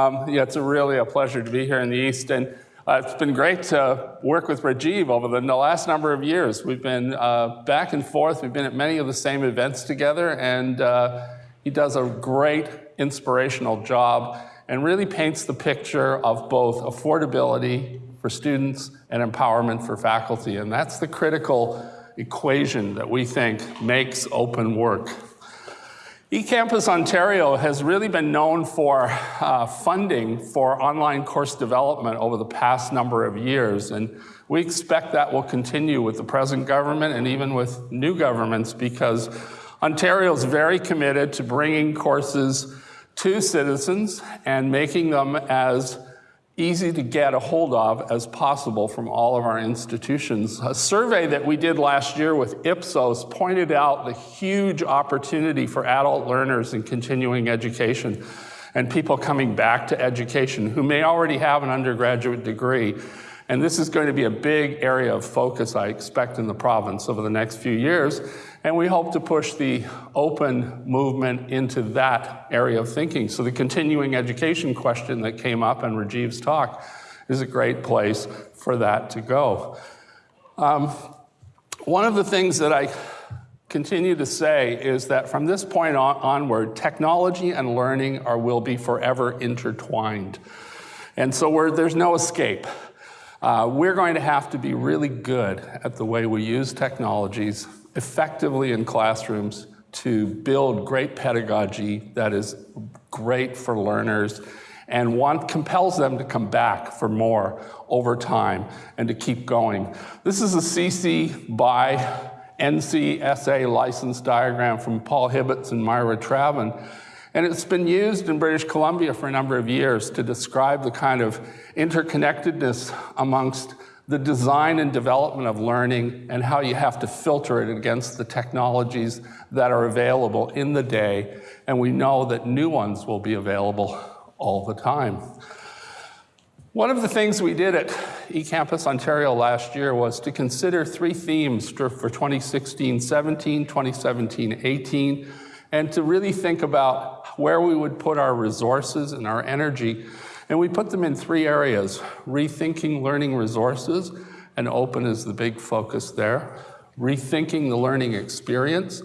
Um, yeah, it's a really a pleasure to be here in the East. And uh, it's been great to work with Rajiv over the, the last number of years. We've been uh, back and forth. We've been at many of the same events together. And uh, he does a great inspirational job and really paints the picture of both affordability for students and empowerment for faculty. And that's the critical equation that we think makes open work. eCampus Ontario has really been known for uh, funding for online course development over the past number of years. And we expect that will continue with the present government and even with new governments because Ontario is very committed to bringing courses to citizens and making them as easy to get a hold of as possible from all of our institutions. A survey that we did last year with Ipsos pointed out the huge opportunity for adult learners in continuing education and people coming back to education who may already have an undergraduate degree. And this is going to be a big area of focus, I expect, in the province over the next few years. And we hope to push the open movement into that area of thinking. So the continuing education question that came up in Rajiv's talk is a great place for that to go. Um, one of the things that I continue to say is that from this point on, onward, technology and learning are, will be forever intertwined. And so there's no escape. Uh, we're going to have to be really good at the way we use technologies effectively in classrooms to build great pedagogy that is great for learners and one compels them to come back for more over time and to keep going. This is a CC by NCSA license diagram from Paul Hibbitts and Myra Travin. And it's been used in British Columbia for a number of years to describe the kind of interconnectedness amongst the design and development of learning and how you have to filter it against the technologies that are available in the day. And we know that new ones will be available all the time. One of the things we did at eCampus Ontario last year was to consider three themes for 2016-17, 2017-18, and to really think about where we would put our resources and our energy and we put them in three areas, rethinking learning resources, and open is the big focus there, rethinking the learning experience,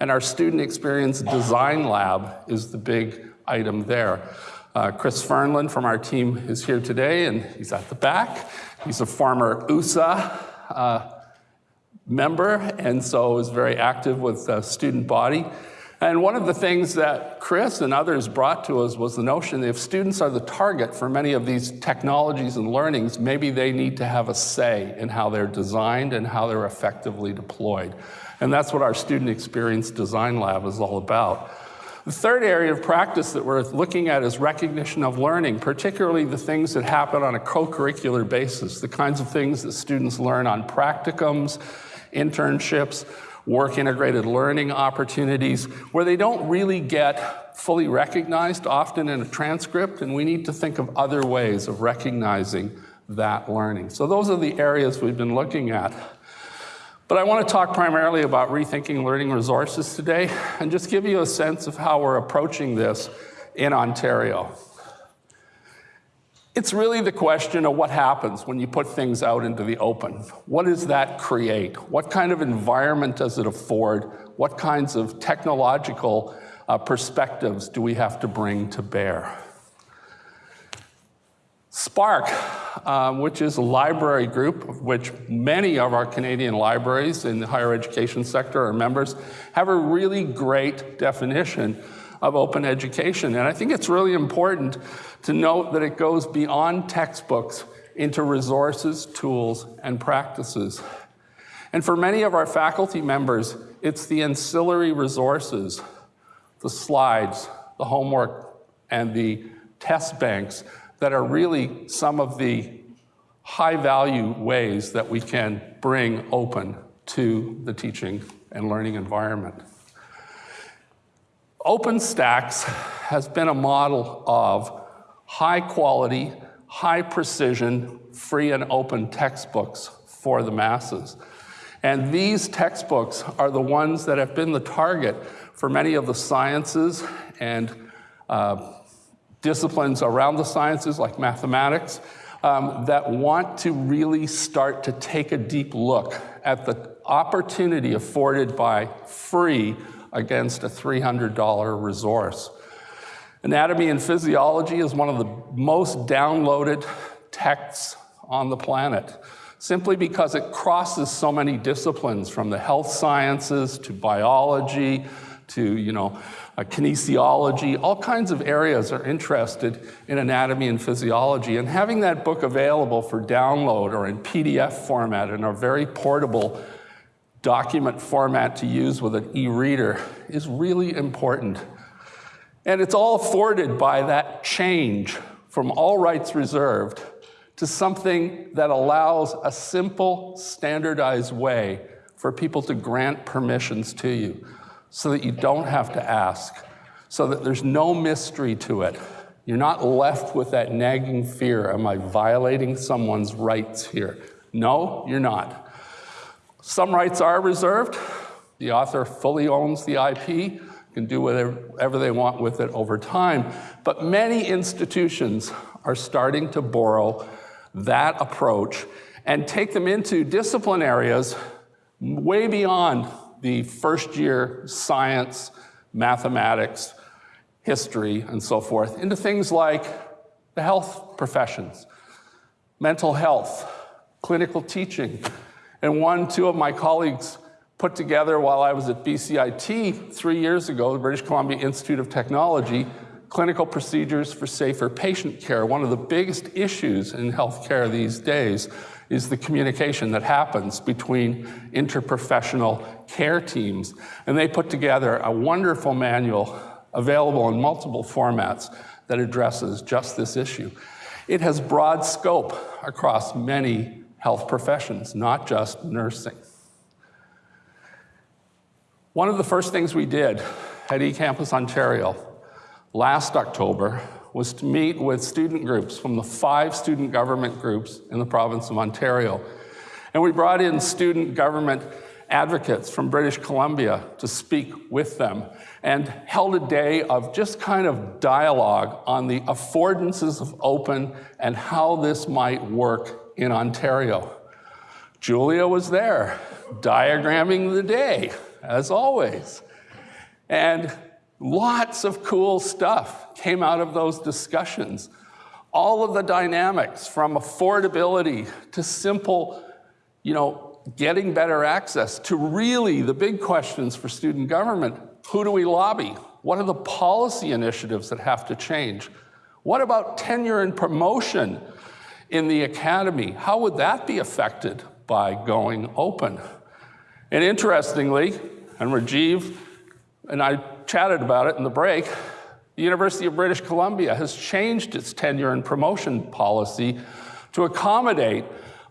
and our student experience design lab is the big item there. Uh, Chris Fernlund from our team is here today, and he's at the back. He's a former USA uh, member, and so is very active with the student body. And one of the things that Chris and others brought to us was the notion that if students are the target for many of these technologies and learnings, maybe they need to have a say in how they're designed and how they're effectively deployed. And that's what our Student Experience Design Lab is all about. The third area of practice that we're looking at is recognition of learning, particularly the things that happen on a co-curricular basis, the kinds of things that students learn on practicums, internships, work integrated learning opportunities where they don't really get fully recognized, often in a transcript, and we need to think of other ways of recognizing that learning. So those are the areas we've been looking at. But I want to talk primarily about rethinking learning resources today and just give you a sense of how we're approaching this in Ontario. It's really the question of what happens when you put things out into the open. What does that create? What kind of environment does it afford? What kinds of technological uh, perspectives do we have to bring to bear? SPARC, um, which is a library group of which many of our Canadian libraries in the higher education sector are members, have a really great definition of open education. And I think it's really important to note that it goes beyond textbooks into resources, tools, and practices. And for many of our faculty members, it's the ancillary resources, the slides, the homework, and the test banks that are really some of the high value ways that we can bring open to the teaching and learning environment. OpenStax has been a model of high quality, high precision, free and open textbooks for the masses. And these textbooks are the ones that have been the target for many of the sciences and uh, disciplines around the sciences like mathematics um, that want to really start to take a deep look at the opportunity afforded by free against a $300 resource. Anatomy and physiology is one of the most downloaded texts on the planet simply because it crosses so many disciplines from the health sciences to biology to, you know, kinesiology, all kinds of areas are interested in anatomy and physiology. And having that book available for download or in PDF format in a very portable document format to use with an e-reader is really important. And it's all afforded by that change from all rights reserved to something that allows a simple, standardized way for people to grant permissions to you so that you don't have to ask, so that there's no mystery to it. You're not left with that nagging fear, am I violating someone's rights here? No, you're not. Some rights are reserved. The author fully owns the IP, can do whatever they want with it over time. But many institutions are starting to borrow that approach and take them into discipline areas way beyond the first year science, mathematics, history, and so forth, into things like the health professions, mental health, clinical teaching. And one, two of my colleagues put together while I was at BCIT three years ago, the British Columbia Institute of Technology, clinical procedures for safer patient care. One of the biggest issues in healthcare these days is the communication that happens between interprofessional care teams. And they put together a wonderful manual available in multiple formats that addresses just this issue. It has broad scope across many health professions, not just nursing. One of the first things we did at eCampus Ontario last October was to meet with student groups from the five student government groups in the province of Ontario. And we brought in student government advocates from British Columbia to speak with them and held a day of just kind of dialogue on the affordances of open and how this might work in Ontario. Julia was there, diagramming the day, as always. And Lots of cool stuff came out of those discussions. All of the dynamics from affordability to simple, you know, getting better access to really the big questions for student government. Who do we lobby? What are the policy initiatives that have to change? What about tenure and promotion in the academy? How would that be affected by going open? And interestingly, and Rajiv and I chatted about it in the break, the University of British Columbia has changed its tenure and promotion policy to accommodate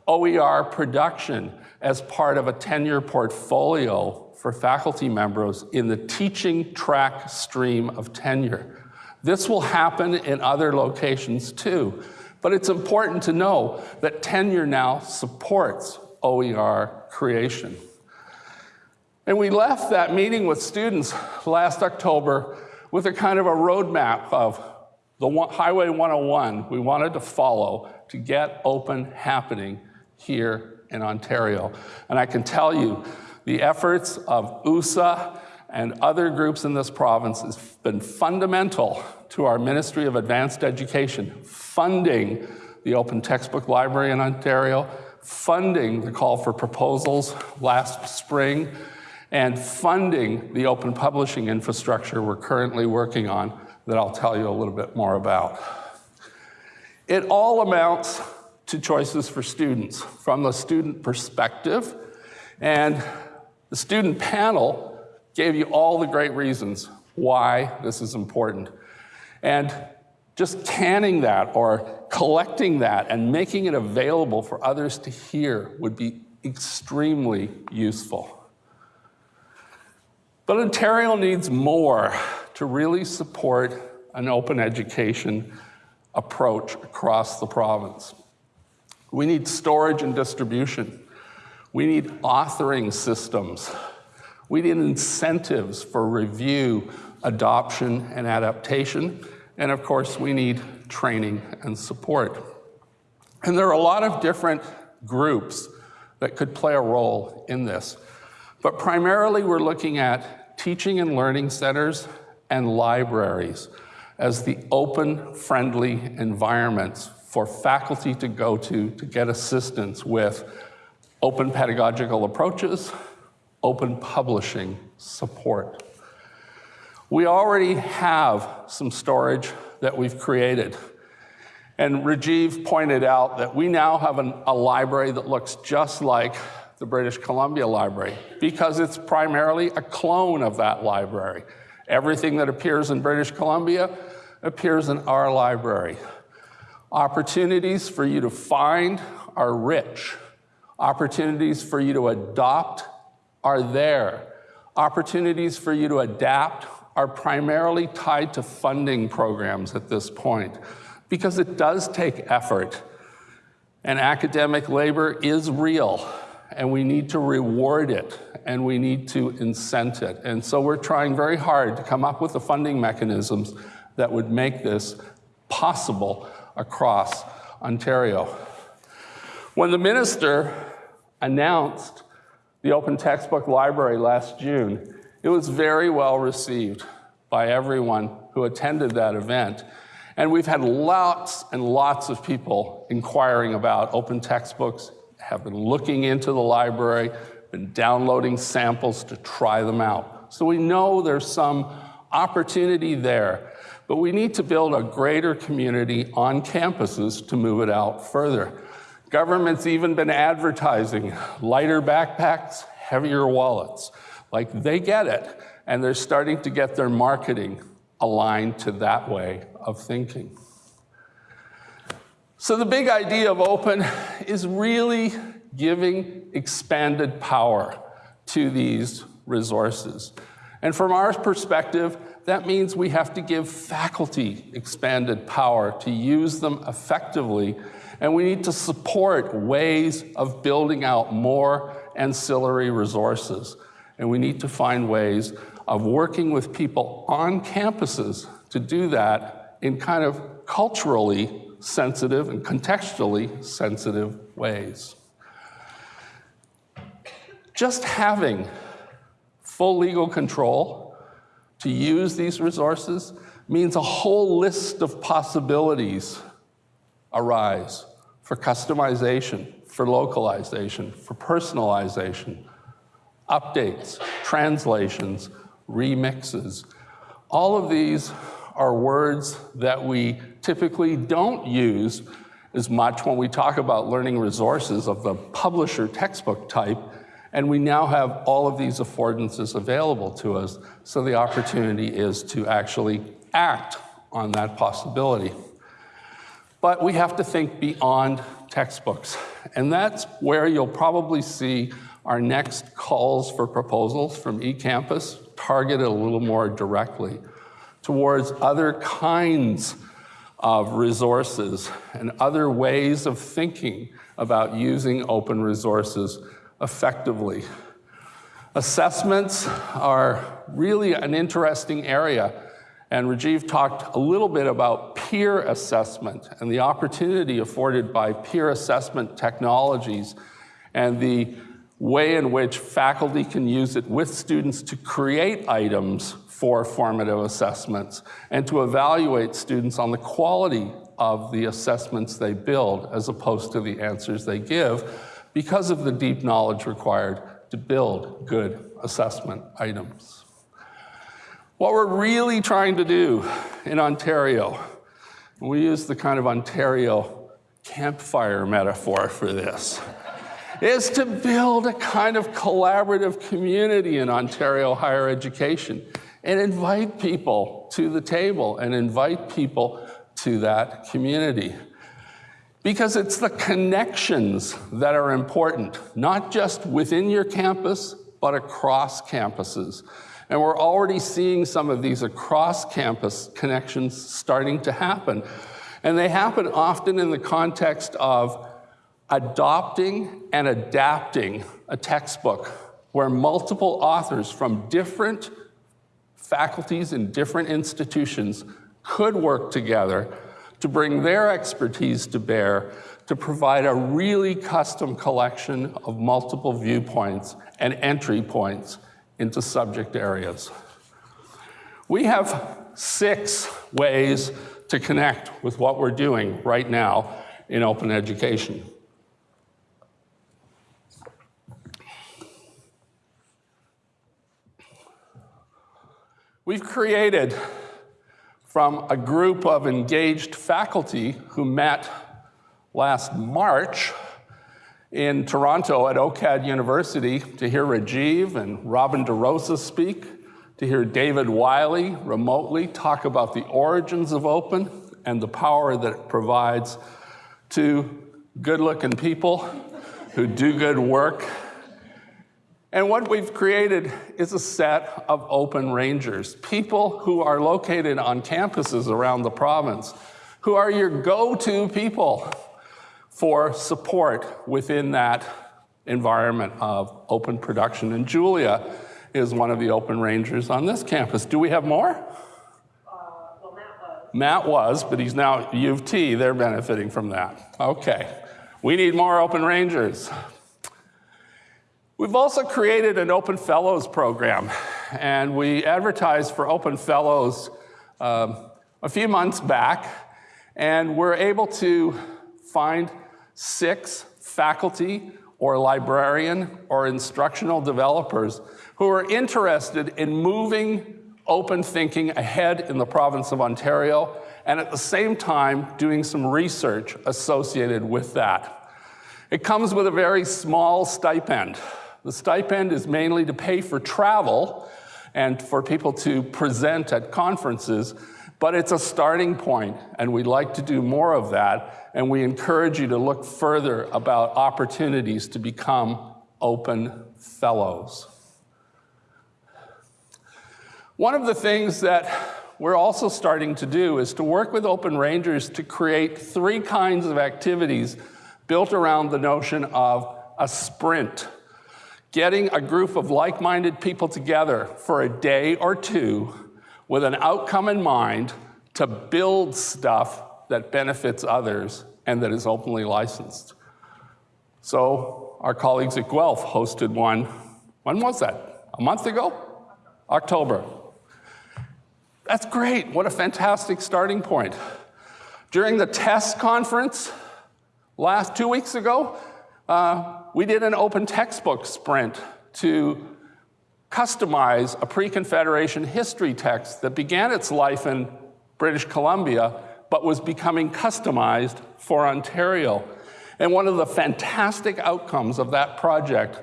OER production as part of a tenure portfolio for faculty members in the teaching track stream of tenure. This will happen in other locations too, but it's important to know that tenure now supports OER creation. And we left that meeting with students last October with a kind of a roadmap of the one, Highway 101 we wanted to follow to get open happening here in Ontario. And I can tell you, the efforts of USA and other groups in this province has been fundamental to our Ministry of Advanced Education, funding the Open Textbook Library in Ontario, funding the call for proposals last spring, and funding the open publishing infrastructure we're currently working on that I'll tell you a little bit more about. It all amounts to choices for students from the student perspective, and the student panel gave you all the great reasons why this is important. And just canning that or collecting that and making it available for others to hear would be extremely useful. But Ontario needs more to really support an open education approach across the province. We need storage and distribution. We need authoring systems. We need incentives for review, adoption, and adaptation. And of course, we need training and support. And there are a lot of different groups that could play a role in this. But primarily, we're looking at teaching and learning centers and libraries as the open, friendly environments for faculty to go to to get assistance with open pedagogical approaches, open publishing support. We already have some storage that we've created. And Rajiv pointed out that we now have an, a library that looks just like the British Columbia Library because it's primarily a clone of that library. Everything that appears in British Columbia appears in our library. Opportunities for you to find are rich. Opportunities for you to adopt are there. Opportunities for you to adapt are primarily tied to funding programs at this point because it does take effort and academic labor is real and we need to reward it and we need to incent it. And so we're trying very hard to come up with the funding mechanisms that would make this possible across Ontario. When the minister announced the Open Textbook Library last June, it was very well received by everyone who attended that event. And we've had lots and lots of people inquiring about open textbooks, have been looking into the library, been downloading samples to try them out. So we know there's some opportunity there, but we need to build a greater community on campuses to move it out further. Government's even been advertising lighter backpacks, heavier wallets. Like they get it, and they're starting to get their marketing aligned to that way of thinking. So the big idea of open is really giving expanded power to these resources. And from our perspective, that means we have to give faculty expanded power to use them effectively, and we need to support ways of building out more ancillary resources. And we need to find ways of working with people on campuses to do that in kind of culturally sensitive and contextually sensitive ways. Just having full legal control to use these resources means a whole list of possibilities arise for customization, for localization, for personalization, updates, translations, remixes. All of these are words that we typically don't use as much when we talk about learning resources of the publisher textbook type, and we now have all of these affordances available to us, so the opportunity is to actually act on that possibility. But we have to think beyond textbooks, and that's where you'll probably see our next calls for proposals from eCampus targeted a little more directly towards other kinds of resources and other ways of thinking about using open resources effectively. Assessments are really an interesting area, and Rajiv talked a little bit about peer assessment and the opportunity afforded by peer assessment technologies and the way in which faculty can use it with students to create items for formative assessments and to evaluate students on the quality of the assessments they build as opposed to the answers they give because of the deep knowledge required to build good assessment items. What we're really trying to do in Ontario, we use the kind of Ontario campfire metaphor for this, is to build a kind of collaborative community in Ontario higher education and invite people to the table and invite people to that community. Because it's the connections that are important, not just within your campus, but across campuses. And we're already seeing some of these across campus connections starting to happen. And they happen often in the context of adopting and adapting a textbook where multiple authors from different faculties in different institutions could work together to bring their expertise to bear to provide a really custom collection of multiple viewpoints and entry points into subject areas. We have six ways to connect with what we're doing right now in open education. We've created from a group of engaged faculty who met last March in Toronto at OCAD University to hear Rajiv and Robin DeRosa speak, to hear David Wiley remotely talk about the origins of open and the power that it provides to good-looking people who do good work. And what we've created is a set of open rangers, people who are located on campuses around the province, who are your go-to people for support within that environment of open production. And Julia is one of the open rangers on this campus. Do we have more? Uh, well, Matt was. Matt was, but he's now U of T. They're benefiting from that. Okay. We need more open rangers. We've also created an Open Fellows program, and we advertised for Open Fellows um, a few months back, and we're able to find six faculty or librarian or instructional developers who are interested in moving open thinking ahead in the province of Ontario and at the same time doing some research associated with that. It comes with a very small stipend. The stipend is mainly to pay for travel and for people to present at conferences, but it's a starting point, and we'd like to do more of that, and we encourage you to look further about opportunities to become open fellows. One of the things that we're also starting to do is to work with Open Rangers to create three kinds of activities built around the notion of a sprint Getting a group of like-minded people together for a day or two with an outcome in mind to build stuff that benefits others and that is openly licensed. So our colleagues at Guelph hosted one, when was that? A month ago? October. That's great, what a fantastic starting point. During the TESS conference last two weeks ago, uh, we did an open textbook sprint to customize a pre-Confederation history text that began its life in British Columbia, but was becoming customized for Ontario. And one of the fantastic outcomes of that project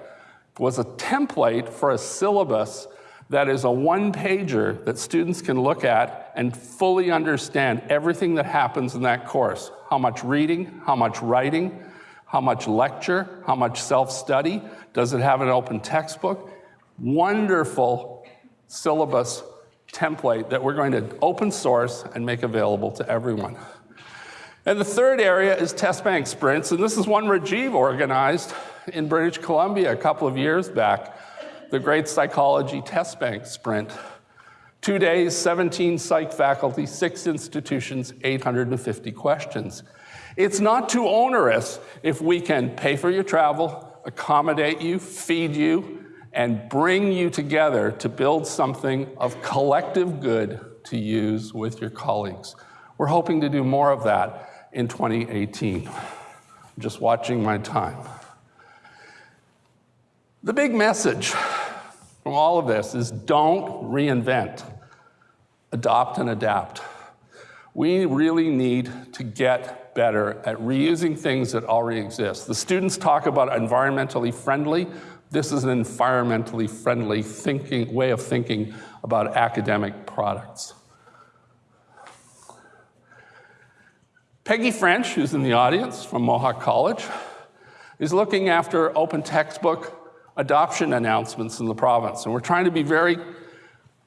was a template for a syllabus that is a one-pager that students can look at and fully understand everything that happens in that course. How much reading, how much writing, how much lecture? How much self-study? Does it have an open textbook? Wonderful syllabus template that we're going to open source and make available to everyone. And the third area is test bank sprints, and this is one Rajiv organized in British Columbia a couple of years back, the Great Psychology Test Bank Sprint. Two days, 17 psych faculty, six institutions, 850 questions. It's not too onerous if we can pay for your travel, accommodate you, feed you, and bring you together to build something of collective good to use with your colleagues. We're hoping to do more of that in 2018. I'm just watching my time. The big message from all of this is don't reinvent, adopt and adapt. We really need to get better at reusing things that already exist. The students talk about environmentally friendly. This is an environmentally friendly thinking, way of thinking about academic products. Peggy French, who's in the audience from Mohawk College, is looking after open textbook adoption announcements in the province. And we're trying to be very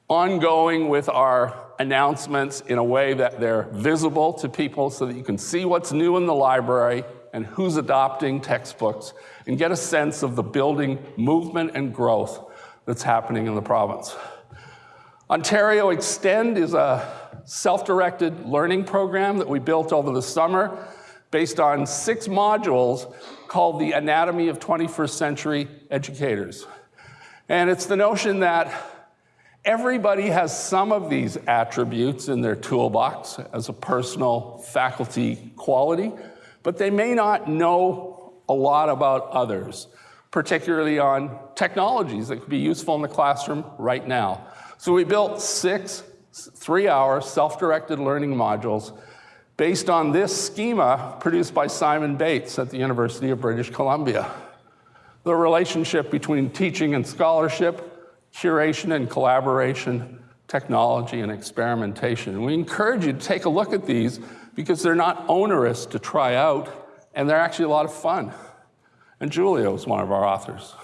ongoing with our announcements in a way that they're visible to people so that you can see what's new in the library and who's adopting textbooks and get a sense of the building movement and growth that's happening in the province. Ontario Extend is a self-directed learning program that we built over the summer based on six modules called the Anatomy of 21st Century Educators. And it's the notion that everybody has some of these attributes in their toolbox as a personal faculty quality, but they may not know a lot about others, particularly on technologies that could be useful in the classroom right now. So we built six three-hour self-directed learning modules based on this schema produced by Simon Bates at the University of British Columbia. The relationship between teaching and scholarship, curation and collaboration, technology and experimentation. We encourage you to take a look at these because they're not onerous to try out and they're actually a lot of fun. And Julia was one of our authors.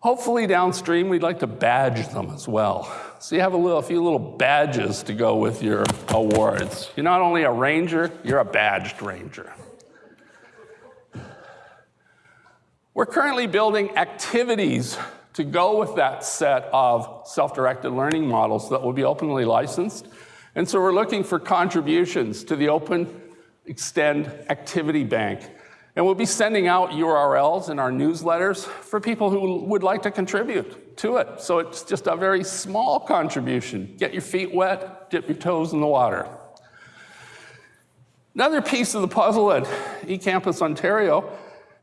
Hopefully downstream, we'd like to badge them as well. So you have a, little, a few little badges to go with your awards. You're not only a ranger, you're a badged ranger. We're currently building activities to go with that set of self-directed learning models that will be openly licensed. And so we're looking for contributions to the Open Extend Activity Bank and we'll be sending out URLs in our newsletters for people who would like to contribute to it. So it's just a very small contribution. Get your feet wet, dip your toes in the water. Another piece of the puzzle at eCampus Ontario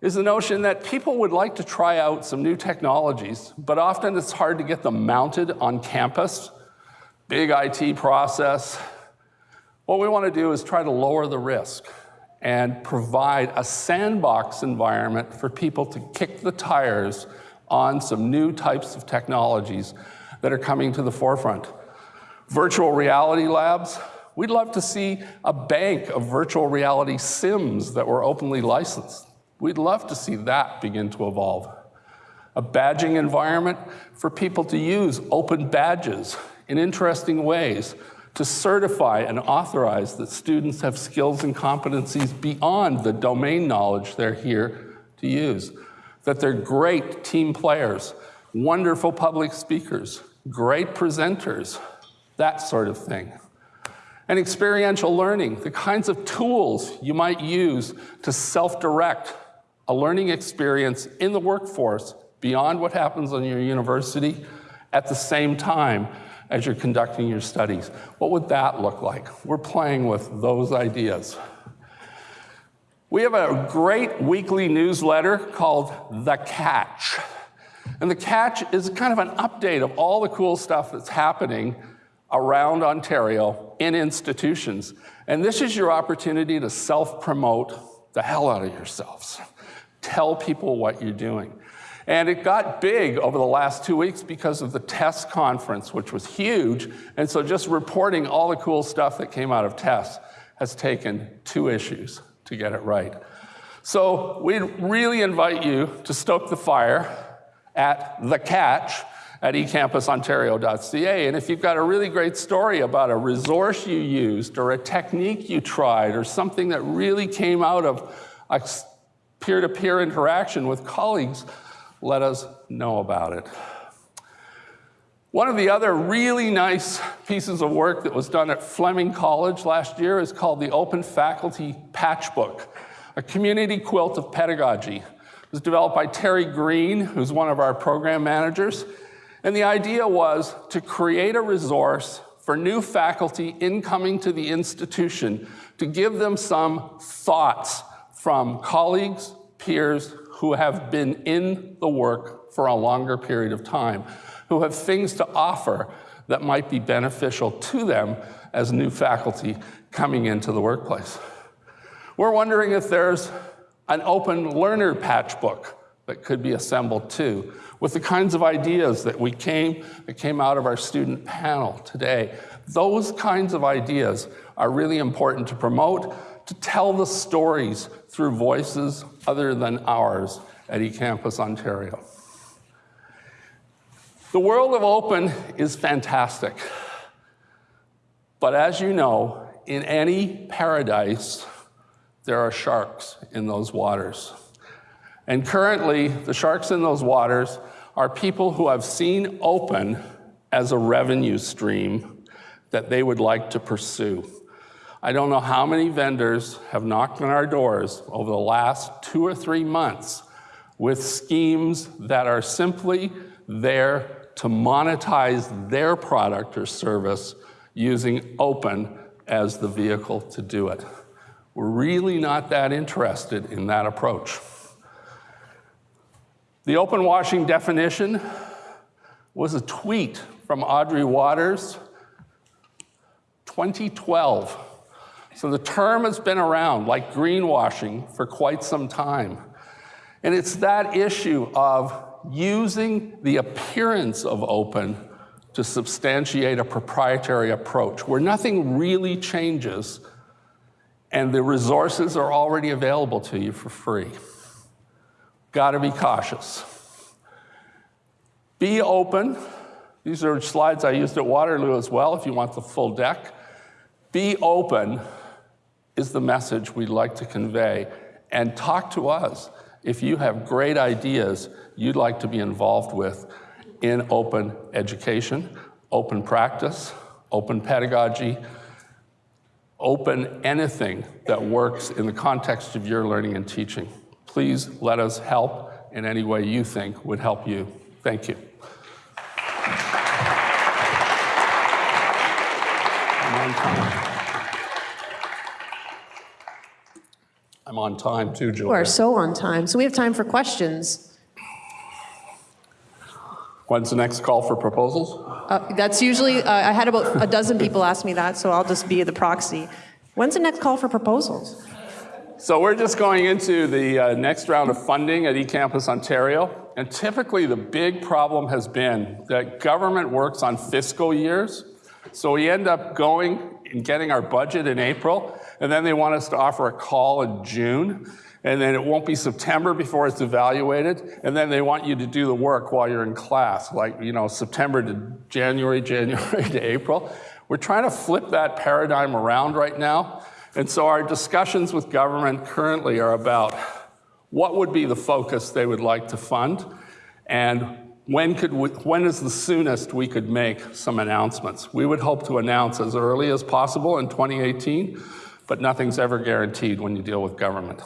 is the notion that people would like to try out some new technologies, but often it's hard to get them mounted on campus. Big IT process. What we want to do is try to lower the risk and provide a sandbox environment for people to kick the tires on some new types of technologies that are coming to the forefront. Virtual reality labs, we'd love to see a bank of virtual reality sims that were openly licensed. We'd love to see that begin to evolve. A badging environment for people to use open badges in interesting ways to certify and authorize that students have skills and competencies beyond the domain knowledge they're here to use, that they're great team players, wonderful public speakers, great presenters, that sort of thing. And experiential learning, the kinds of tools you might use to self-direct a learning experience in the workforce beyond what happens on your university at the same time as you're conducting your studies. What would that look like? We're playing with those ideas. We have a great weekly newsletter called The Catch. And The Catch is kind of an update of all the cool stuff that's happening around Ontario in institutions. And this is your opportunity to self-promote the hell out of yourselves. Tell people what you're doing. And it got big over the last two weeks because of the TESS conference, which was huge. And so just reporting all the cool stuff that came out of TESS has taken two issues to get it right. So we really invite you to stoke the fire at The Catch at ecampusontario.ca. And if you've got a really great story about a resource you used or a technique you tried or something that really came out of a peer-to-peer -peer interaction with colleagues, let us know about it. One of the other really nice pieces of work that was done at Fleming College last year is called the Open Faculty Patchbook, a community quilt of pedagogy. It was developed by Terry Greene, who's one of our program managers. And the idea was to create a resource for new faculty incoming to the institution to give them some thoughts from colleagues, peers, who have been in the work for a longer period of time, who have things to offer that might be beneficial to them as new faculty coming into the workplace. We're wondering if there's an open learner patchbook that could be assembled too, with the kinds of ideas that we came, that came out of our student panel today. Those kinds of ideas are really important to promote, to tell the stories through voices other than ours at eCampus Ontario. The world of open is fantastic. But as you know, in any paradise, there are sharks in those waters. And currently, the sharks in those waters are people who have seen open as a revenue stream that they would like to pursue. I don't know how many vendors have knocked on our doors over the last two or three months with schemes that are simply there to monetize their product or service using open as the vehicle to do it. We're really not that interested in that approach. The open washing definition was a tweet from Audrey Watters, 2012. So the term has been around, like greenwashing, for quite some time. And it's that issue of using the appearance of open to substantiate a proprietary approach where nothing really changes and the resources are already available to you for free. Got to be cautious. Be open. These are slides I used at Waterloo as well if you want the full deck. Be open is the message we'd like to convey. And talk to us if you have great ideas you'd like to be involved with in open education, open practice, open pedagogy, open anything that works in the context of your learning and teaching. Please let us help in any way you think would help you. Thank you. I'm on time. I'm on time too, You are so on time. So we have time for questions. When's the next call for proposals? Uh, That's usually, uh, I had about a dozen people ask me that, so I'll just be the proxy. When's the next call for proposals? So we're just going into the uh, next round of funding at eCampus Ontario. And typically the big problem has been that government works on fiscal years. So we end up going and getting our budget in April, and then they want us to offer a call in June. And then it won't be September before it's evaluated. And then they want you to do the work while you're in class, like, you know, September to January, January to April. We're trying to flip that paradigm around right now. And so our discussions with government currently are about what would be the focus they would like to fund and when, could we, when is the soonest we could make some announcements? We would hope to announce as early as possible in 2018, but nothing's ever guaranteed when you deal with government.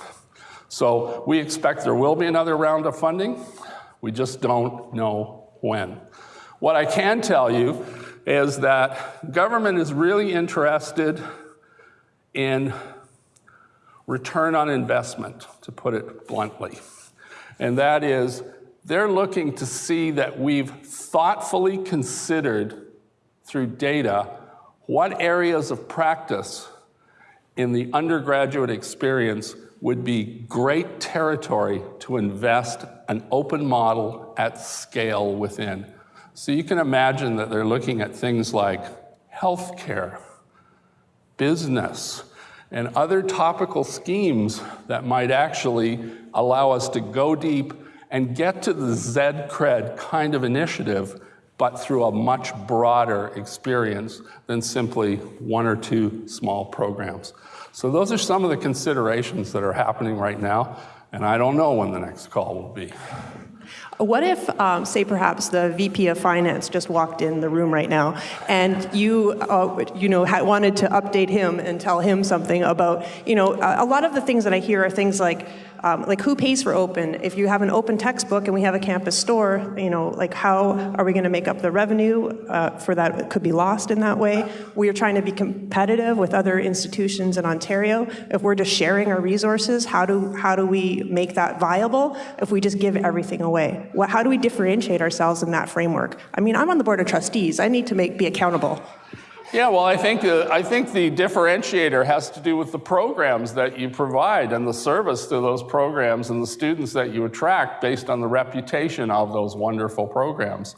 So we expect there will be another round of funding. We just don't know when. What I can tell you is that government is really interested in return on investment, to put it bluntly. And that is, they're looking to see that we've thoughtfully considered through data what areas of practice in the undergraduate experience would be great territory to invest an open model at scale within. So you can imagine that they're looking at things like healthcare, business, and other topical schemes that might actually allow us to go deep and get to the ZCred kind of initiative, but through a much broader experience than simply one or two small programs. So those are some of the considerations that are happening right now, and I don't know when the next call will be. What if, um, say, perhaps the VP of Finance just walked in the room right now, and you, uh, you know, wanted to update him and tell him something about, you know, a lot of the things that I hear are things like, um, like who pays for open? If you have an open textbook and we have a campus store, you know, like how are we going to make up the revenue uh, for that? It could be lost in that way. We are trying to be competitive with other institutions in Ontario. If we're just sharing our resources, how do how do we make that viable? If we just give everything away, what, how do we differentiate ourselves in that framework? I mean, I'm on the board of trustees. I need to make be accountable. Yeah, well, I think, uh, I think the differentiator has to do with the programs that you provide and the service to those programs and the students that you attract based on the reputation of those wonderful programs.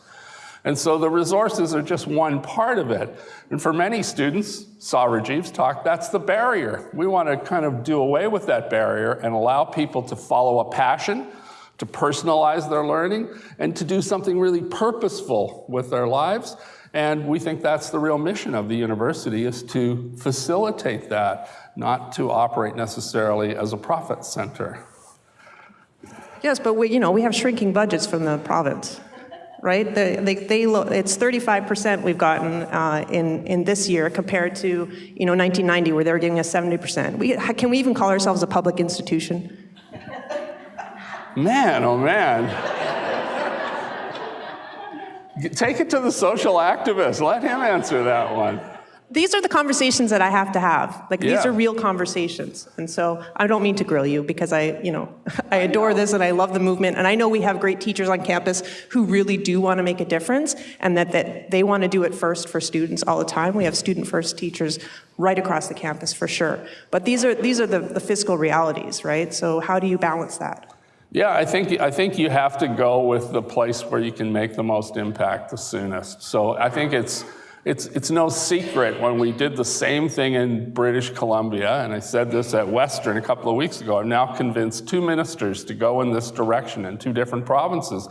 And so the resources are just one part of it. And for many students, saw Rajiv's talk, that's the barrier. We want to kind of do away with that barrier and allow people to follow a passion, to personalize their learning, and to do something really purposeful with their lives. And we think that's the real mission of the university is to facilitate that, not to operate necessarily as a profit center. Yes, but we, you know, we have shrinking budgets from the province. right? The- They, they, lo- it's 35% we've gotten uh, in, in this year compared to, you know, 1990 where they were giving us 70%. We, can we even call ourselves a public institution? Man, oh man. Take it to the social activist. Let him answer that one. These are the conversations that I have to have. Like, these are real conversations. And so I don't mean to grill you because I, you know, I adore this and I love the movement. And I know we have great teachers on campus who really do want to make a difference and that, that they want to do it first for students all the time. We have student first teachers right across the campus for sure. But these are, these are the, the fiscal realities, right? So how do you balance that? Yeah, I think, I think you have to go with the place where you can make the most impact the soonest. So I think it's, it's, it's no secret when we did the same thing in British Columbia, and I said this at Western a couple of weeks ago, I'm now convinced two ministers to go in this direction in two different provinces.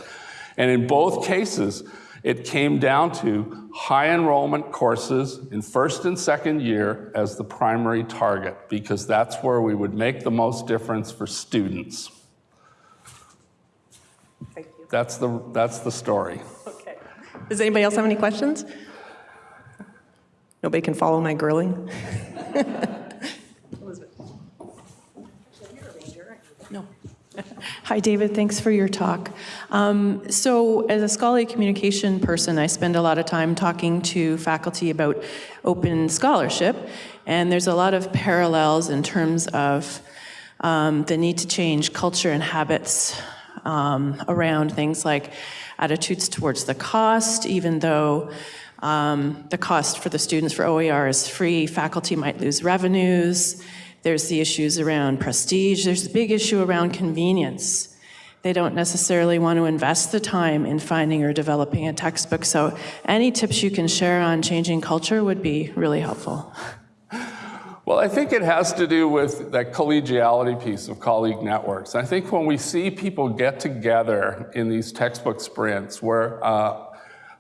And in both cases, it came down to high enrollment courses in first and second year as the primary target, because that's where we would make the most difference for students. Thank you. That's the, that's the story. Okay. Does anybody else have any questions? Nobody can follow my grilling? No. Hi, David. Thanks for your talk. Um, so, as a scholarly communication person, I spend a lot of time talking to faculty about open scholarship, and there's a lot of parallels in terms of um, the need to change culture and habits um, around things like attitudes towards the cost, even though um, the cost for the students for OER is free, faculty might lose revenues. There's the issues around prestige. There's the big issue around convenience. They don't necessarily want to invest the time in finding or developing a textbook. So, any tips you can share on changing culture would be really helpful. Well, I think it has to do with that collegiality piece of colleague networks. I think when we see people get together in these textbook sprints where uh,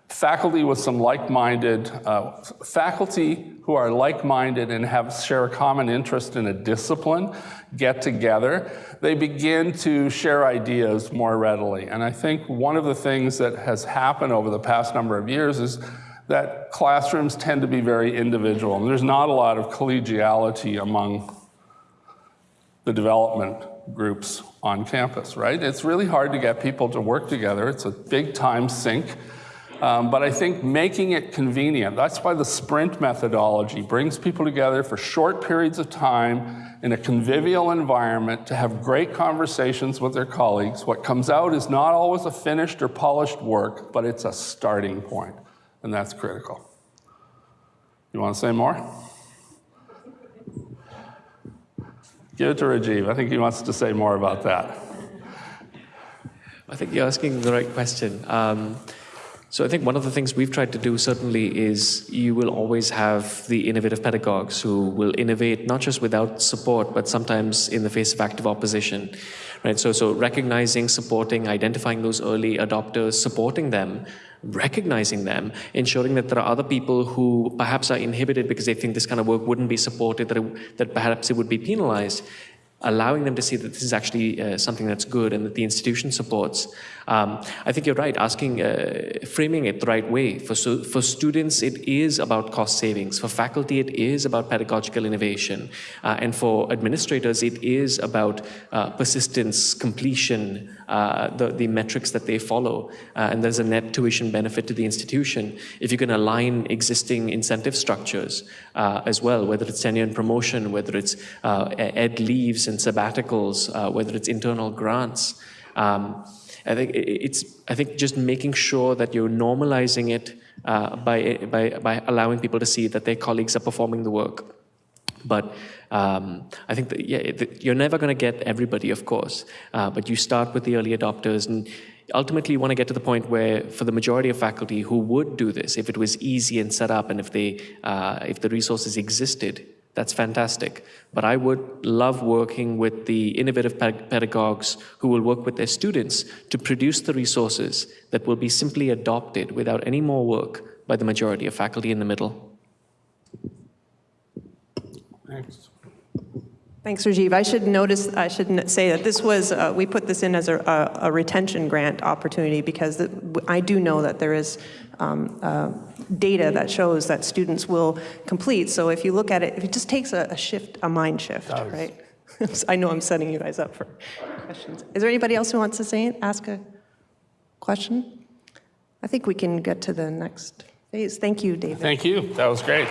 faculty with some like-minded, uh, faculty who are like-minded and have share a common interest in a discipline get together, they begin to share ideas more readily. And I think one of the things that has happened over the past number of years is that classrooms tend to be very individual, and there's not a lot of collegiality among the development groups on campus, right? It's really hard to get people to work together. It's a big time sink. Um, but I think making it convenient, that's why the sprint methodology brings people together for short periods of time in a convivial environment to have great conversations with their colleagues. What comes out is not always a finished or polished work, but it's a starting point, and that's critical. You want to say more? Give it to Rajiv. I think he wants to say more about that. I think you're asking the right question. Um, so I think one of the things we've tried to do certainly is you will always have the innovative pedagogues who will innovate not just without support, but sometimes in the face of active opposition, right? So, so recognizing, supporting, identifying those early adopters, supporting them, recognizing them, ensuring that there are other people who perhaps are inhibited because they think this kind of work wouldn't be supported, that, it, that perhaps it would be penalized, allowing them to see that this is actually uh, something that's good and that the institution supports. Um, I think you're right, asking, uh, framing it the right way. For, so, for students, it is about cost savings. For faculty, it is about pedagogical innovation. Uh, and for administrators, it is about uh, persistence, completion, uh, the, the metrics that they follow. Uh, and there's a net tuition benefit to the institution if you can align existing incentive structures uh, as well, whether it's tenure and promotion, whether it's ed leaves and sabbaticals, whether it's internal grants. Um, I think it's, I think just making sure that you're normalizing it uh, by, by, by allowing people to see that their colleagues are performing the work. But um, I think that, yeah, you're never going to get everybody, of course, uh, but you start with the early adopters and ultimately you want to get to the point where for the majority of faculty who would do this, if it was easy and set up and if, they, uh, if the resources existed, that's fantastic. But I would love working with the innovative pedagogues who will work with their students to produce the resources that will be simply adopted without any more work by the majority of faculty in the middle. Thanks. Thanks, Rajiv. I should notice, I should say that this was, uh, we put this in as a, a a retention grant opportunity because the- I do know that there is um, uh, data that shows that students will complete. So if you look at it, it just takes a, a shift, a mind shift, right? I know I'm setting you guys up for questions. Is there anybody else who wants to say, ask a question? I think we can get to the next phase. Thank you, David. Thank you. That was great.